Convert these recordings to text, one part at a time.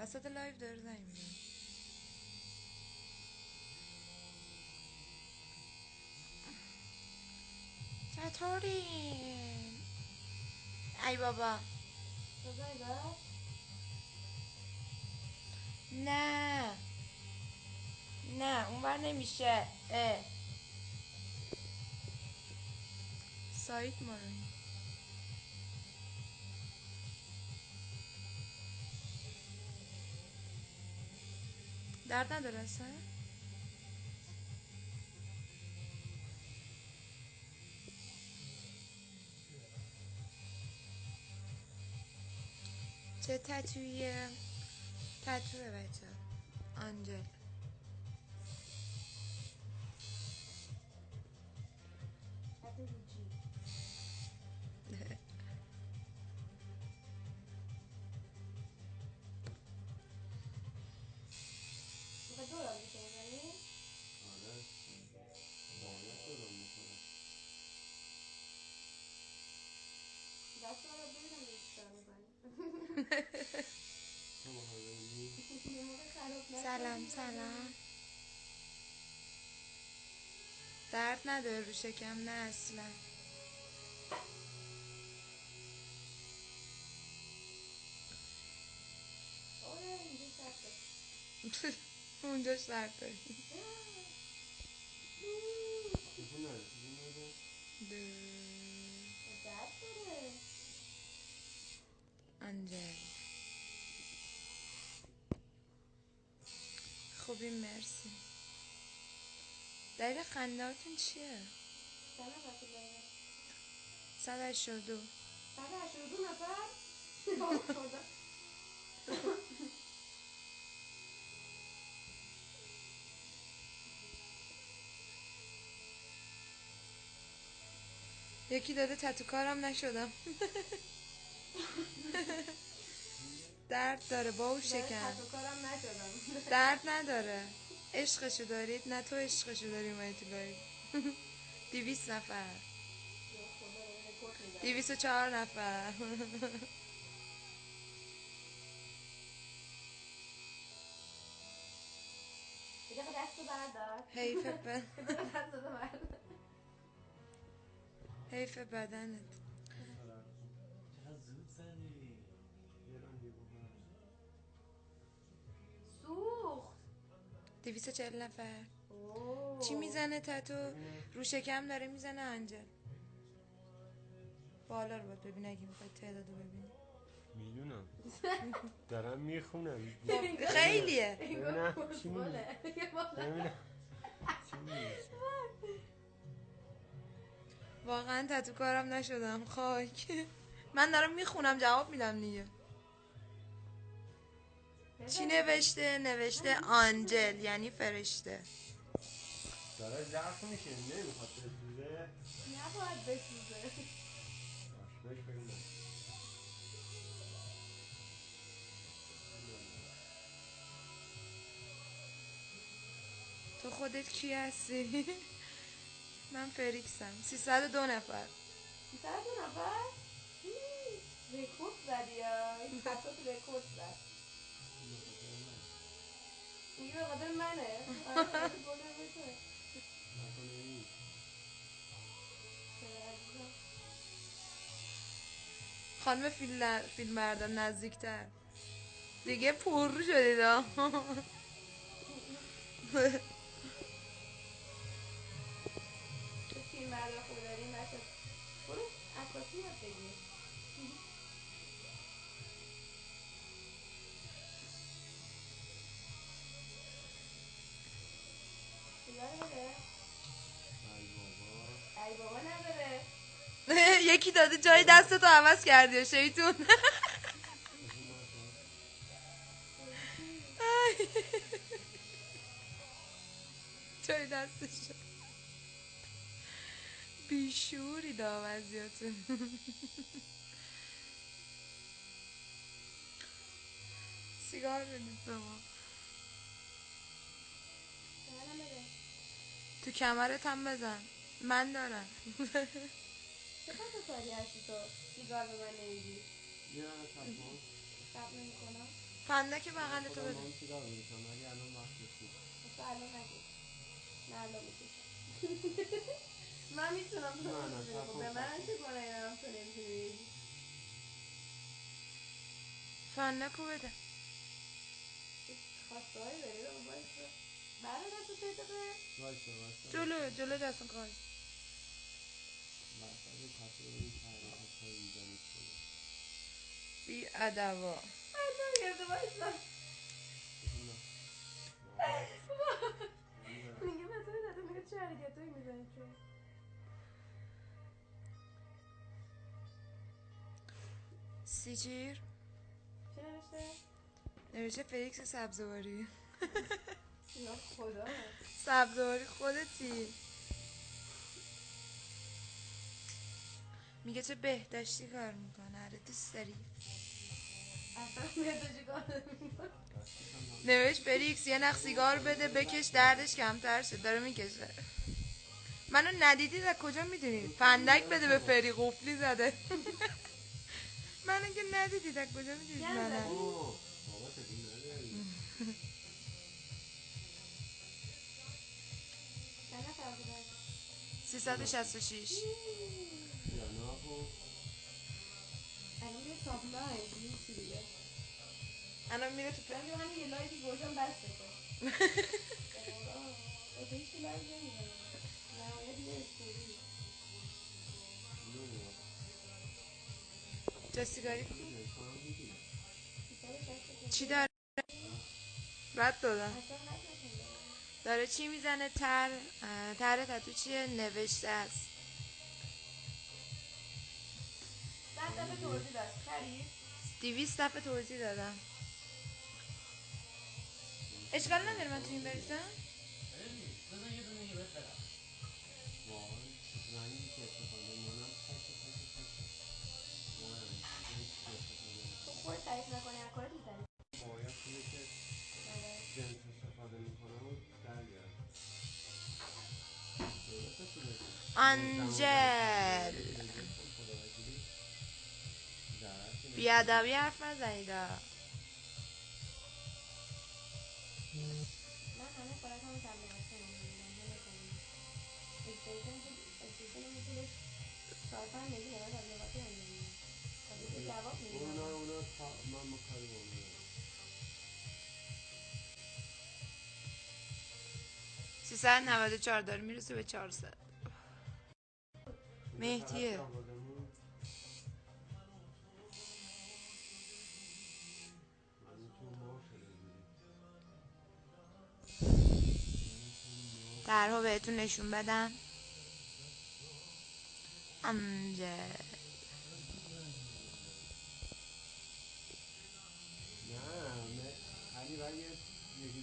وسط لایف داره زنگ می‌زنه چطوری؟ ای بابا. نه. نه اونور نمیشه. اه. سایت ما رو درد نداره اصلا؟ چه تتویه؟ تتوه بچه آنجل. سلام سلام درد نداره رو شکم نه اصلا اونجا درد داری انجل خوبی مرسی. دلیل خندهاتون چیه؟ صد هشتاد و دو. یکی داده تتو کارم نشدم. درد داره با او شکن درد نداره. عشقشو دارید؟ نه تو عشقشو داری اومدی تو لایو دیویس نفر. دیویس و چهار نفر. حیف ب... حیف بدنت. دیویس و چهل نفر. چی می‌زنه تتو؟ رو شکم داره می‌زنه انجل. بالا رو باید ببین اگه می‌خوای تعدادو ببینی می‌دونم. دارم می‌خونم. خیلیه. ببینم چی. واقعا تتو کارم نشدم. خاک. من دارم می‌خونم جواب میدم دیگه. چی نوشته؟ نوشته آنجل یعنی فرشته. داره ضعف میشه نمی‌خواد بسوزه. نباید بسوزه. تو خودت کی هستی؟ من فریکسم. 302 نفر. سر دو نفر؟ هی، رکورد زدی یا این رکورد زد. این. چرا عزیزم؟ خانم فیلم فیلم بردار نزدیکتر دیگه پر شدید بردار خوب داریم بچه برو عکاسی یاد بگیر ای بابا. ای بابا نداره. یکی داده جای دستتو عوض کردی شیطون. جای دستش. بیشوری داوزیاتون. سیگار بدید به ما. تو کمرت هم بزن. من دارم. چه تو کاری هستی تو. سیگار به من نمیدی. یه سب نمی کنم فندک بغل تو بده. من سیگار ولی الان وقت نیست. تو الان نگیر نه الان می‌کشم. من می‌تونم تو خب به من. چه گناهی دارم تو نمی‌تونی؟ بگی فندکو بده. خواسته های داری رو باید برای دست تو دقیقه وایسا وایسا. جلو جلو وسط کاسه رو این تحریکات های اینجا می‌کنه بی ادوا میگه مثلا داده میگه چه حرکت هایی می‌زنی چون سیچیر چه نوشته؟ نوشته فلیکس سبزواری. خدا. سبزواری خودتی. میگه چه بهداشتی کار می‌کنه؟ آره دوست داری. اصلا بهداشتی کار نمی‌کنه. نوشت فلیکس یه نخ سیگار بده بکش دردش کمتر شد داره می‌کشه. منو ندیدید از کجا می‌دونید فندک بده به فری قفلی زده. منو که ندیدید از کجا می‌دونید منو. زدی؟ چی دیگه الان میره تو من همین یه گوشم بسته کن. نهایت یه استوری. سیگاری. چی داره رد دادم. داره چی می‌زنه تر تر تتو چیه نوشته است صد دفعه توضیح داد خرید؟ دیویست دفعه توضیح دادم. اشکال نداره من تو این بریزم. تو خود تعریف نکنی از کارت می‌زنی؟ باید اینه که جنس استفاده می‌کنم و در بیارم درسته تو بگم. آنجل. کنم اکسپریشن که اکسپریشن هم پولش چهار پنج میلیون تبلیغاتی انجام میدم ولی که جواب اونا میدم اونا تا- من با کاری با اونا ندارم. 394 داره می‌رسه به 400 مهدیه. درها بهتون نشون بدم. یکی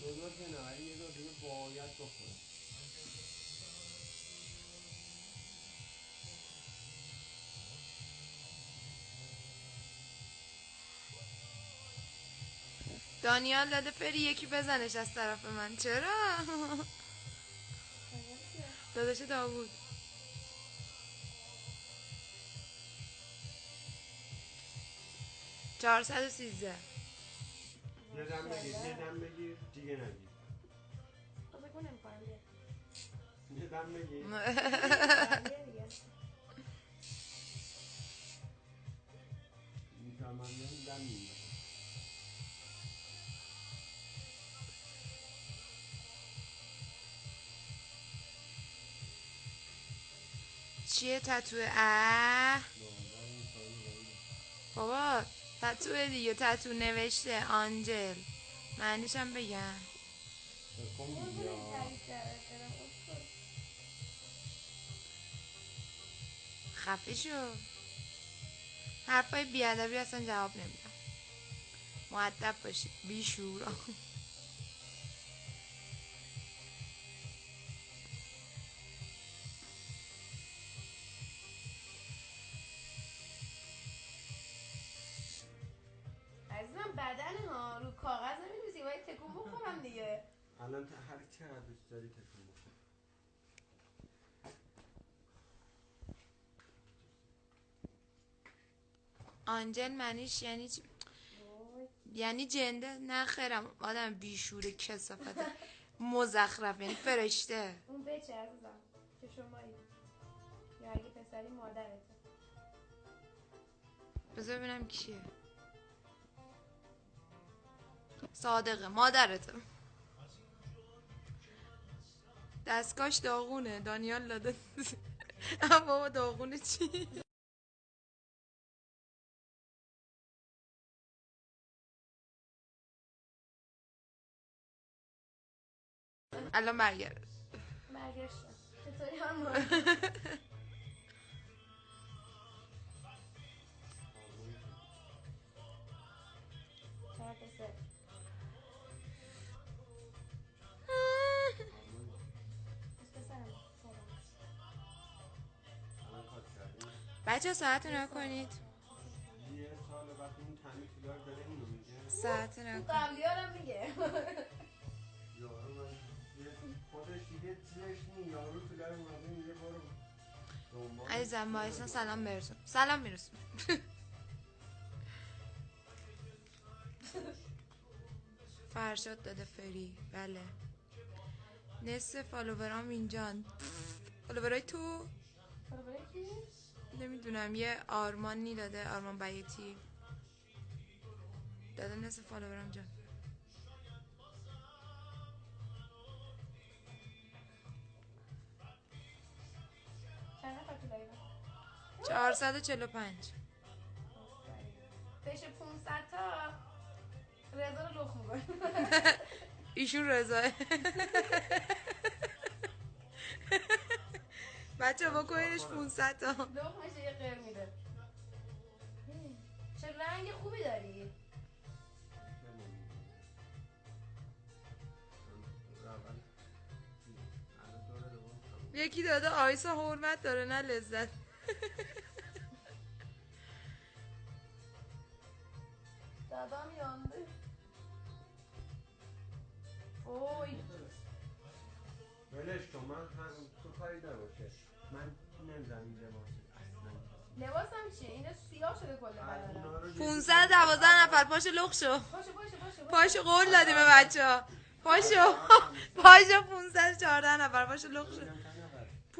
دو دور که نه یه دور دیگه باید بخوره دانیال داده فری یکی بزنش از طرف من. چرا؟ داداش داوود. چهارصد و سیزده. یه دم بگیر یه دم بگیر دیگه نگیر. تو بگو یه دم بگیر. می‌تونم من دم می‌گیرم چیه تتوه؟ اه. بابا تتو دیگه تتو نوشته آنجل. معنیش هم بگم. خفه شو. حرفای بیادبی اصلا جواب نمیدم. معدب باشید. بیشورا. آنجل منیش یعنی چی؟ یعنی جنده؟ نه خیرم آدم بیشور کسافت مزخرف یعنی فرشته. اون بچه عزیزم که شمایی. یا اگه پسری مادرته. بذار ببینم کیه. صادقه مادرته. دستکاش داغونه. دانیال داده. اما داغونه چی؟ الان برگرد. برگشتم چطوری هم بچه ساعت رو کنید یه سال بعد اون تنی کلار داره اینو میگه. ساعت رو اون کن قبلی هم میگه. عزیزم وایسا سلام برسون سلام میرسون فرشاد داده فری. بله. نصف فالوورام اینجان فالوورای تو؟ نمی‌دونم یه آرمانی داده آرمان بیتی. داده نصف فالوورام جان. 445 بشه 500 تا رضا رو لخ می‌کنه. ایشون رضاه بچه بکنینش 500 تا. لخ میشه یه قیر میده. چه رنگ خوبی داری؟ یکی داده آیسا حرمت داره نه لذت. دادام یانده اوی ولش کن من هم تو کاری نباشه من نمی‌دونم این لباس اصلا لباسم چیه اینا سیاه شده کل از بدنم اونا رو یه 512 نفر پاشو لخ شو باشه باشه باشه پاشو قول دادیم به بچه ها پاشو پاشو 514 نفر پاشو لخ شو؟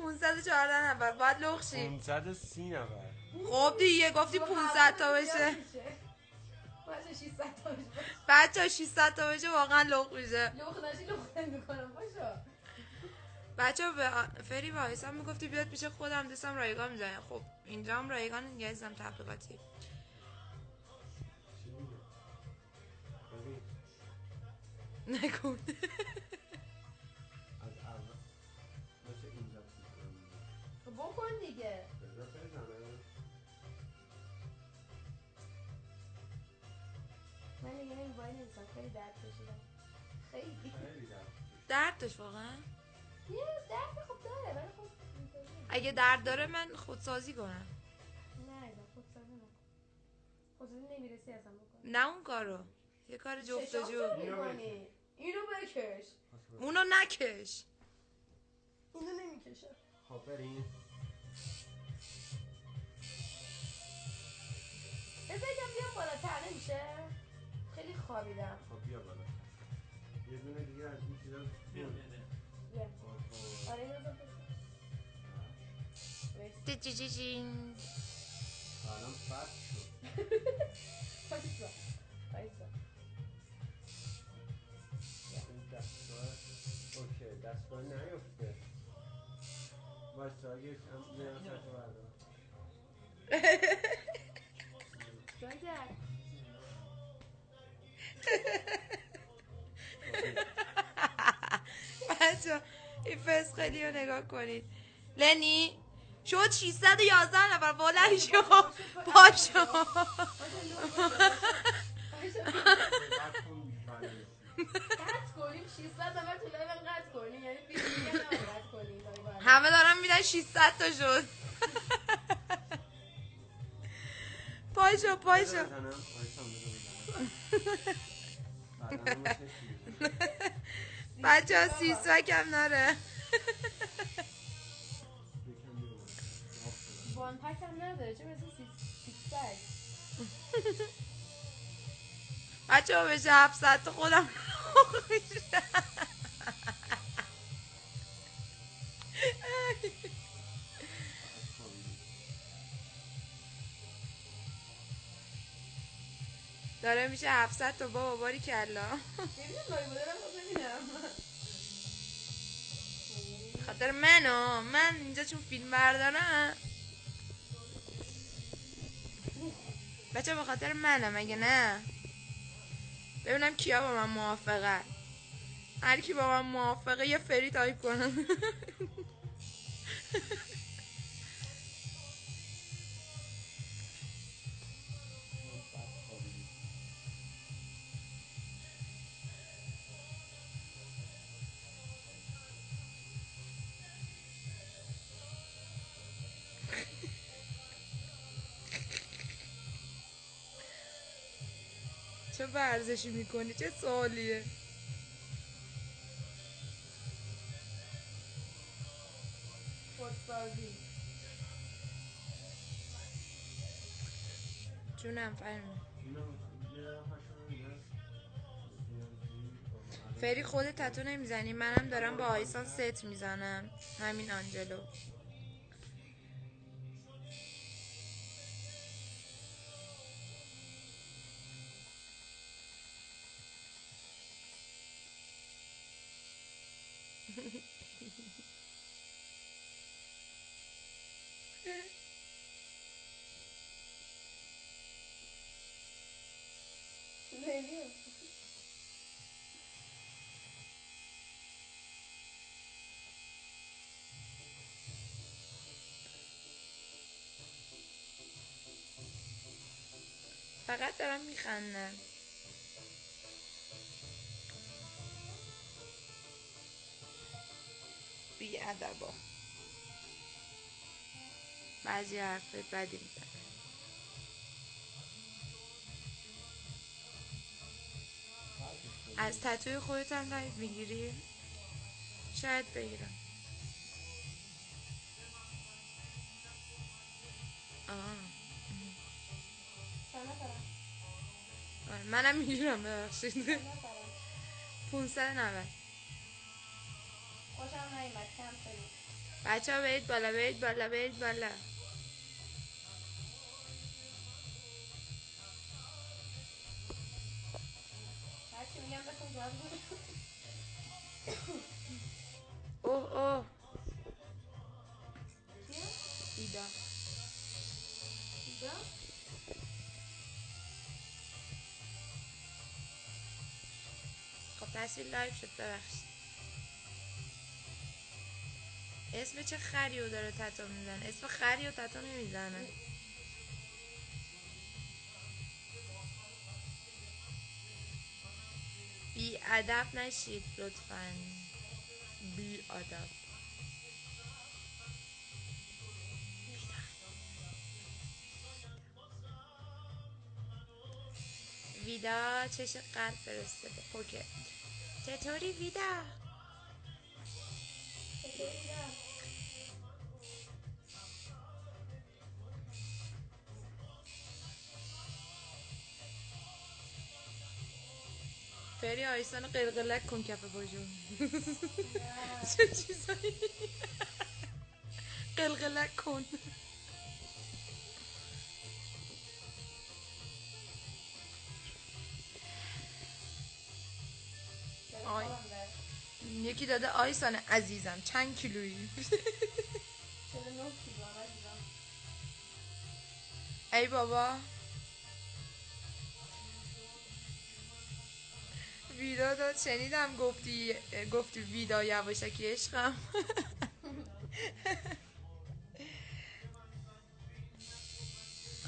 514 نفر. باید لخ شی 530 نفر. خب دیگه گفتی 500 تا بشه. باشه 600 تا بشه. بچه 600 تا بشه واقعا لخ میشه. لخ نشی لخ نمی‌کنم باشه. بچه به فری و آیسا می‌گفتی بیاد پیش خودم دستم رایگان می‌زنه. خب اینجا هم رایگان ازم تبلیغاتی. نکن بکن دیگه. بذار من دیگه نمیبایی نمیسم خیلی درد کشیدم. خیلی. خیلی درد درد داشت واقعا؟ یه درد خوب داره ولی خب. اگه درد داره من خودسازی کنم. نه خودسازی نکن. خودسازی نمی‌رسی اصلا بکن. نه اون کارو. یه کار اینو می‌کنی. اینو بکش. اونو نکش. اینو نمی‌کشه. خب بریم. بذار یکم بیام بالاتر نمیشه خیلی خوابیدم خب بیا بالا یه دونه دیگه از این چیزا بیا. آها. آره اینو بذار بذار. وایس. جیجیجین. الان فرد شد. وایسا. این دستگاه اوکی دستگاه نیفته واسه اگه هم یه نفر خیلی رو نگاه کنید لنی شد 611 نفر بلند شو پاشو وایسا، لخ بشه. وایسا. بعد کن. قطع کنیم 600 نفر تو لایو قطع کنیم 20 دیگه نباید قطع کنیم لایو رو. همه دارن میدن 600 تا شد چشم می‌زنه. بچه ها سیسوک هم ناره وان پک هم نداره چه مثل سیکس پک بچه ها بشه هفت ساعت تا خودم داره میشه 700 تا بابا باری کلا. خاطر من ها من اینجا چون فیلم بردارم. بچه به خاطر منم مگه نه. ببینم کیا با من موافقه هر کی با من موافقه یه فری تایپ کنم. ورزشی می‌کنی؟ چه سوالیه؟ جونم فرمون. فری خودت تتو نمی‌زنی؟ منم دارم با آیسان ست می‌زنم. همین آنجلو. فقط دارم میخندم. بی ادبا بعضی حرف بدی میزن از تتوی خودت هم می‌گیری؟ شاید بگیرم. منم می‌گیرم ببخشید. چند نفرم 590 خوشم نیومد کم کنید بچه ها برید بالا برید بالا برید بالا. اوه اوه. تصویر لایف شد ببخشید. اسم چه خریو داره تتو می‌زنه؟ اسم خریو تتو نمی‌زنه. بی ادب نشید لطفا. بی ادب. ویدا چش قلب فرستاده. پوکت چطوری ویدا؟ فری آیسان قلقلک کن کف پاشو نه. چه چیزایی قلقلک کن یکی داده آیسان عزیزم. چند کیلویی؟ 49 کیلو هم عزیزم. ای بابا. ویدا داد شنیدم گفتی گفتی ویدا یواشکی عشقم.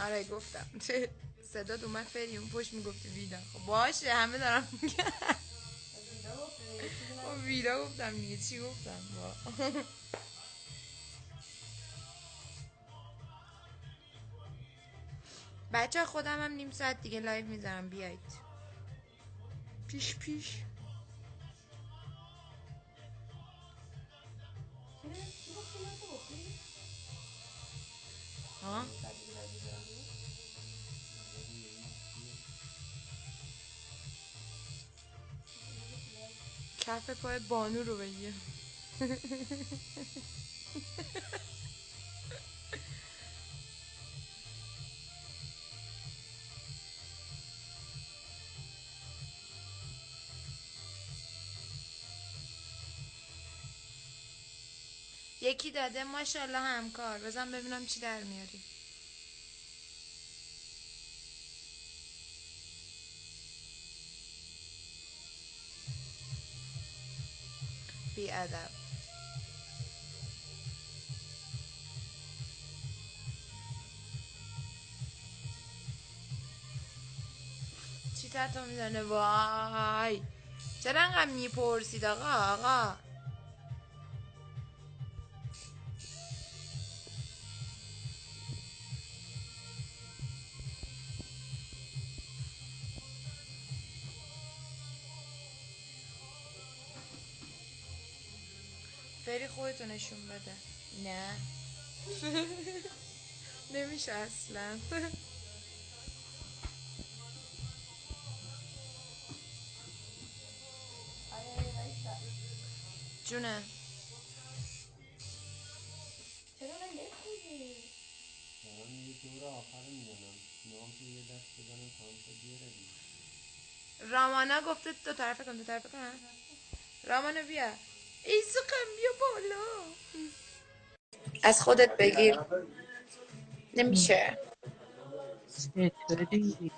آره گفتم. صدا اومد فری اون پشت می‌گفتی ویدا. خب باشه همه دارم میگن. ویدا گفتم دیگه چی گفتم با. بچه خودم هم نیم ساعت دیگه لایو می‌ذارم بیایید پیش پیش؟ ها کف پای بانو رو بگیر. یکی داده ماشاءالله همکار. بزن ببینم چی در میاری. بی ادب. چی تتو می‌زنه؟ وای. چرا انقدر می‌پرسید آقا؟ آقا. فری خودتو نشون بده. نه. نمیشه اصلا. جونه. چرا من نمی‌خونی؟ دارم یه دور آخر می‌زنم نام که یه دست بزنم شد بیاره رامانا گفته دو طرفه کن دو طرفه کن. رامانا بیا. ایسوکم بیا بالا از خودت بگیر. نمیشه. چطوری؟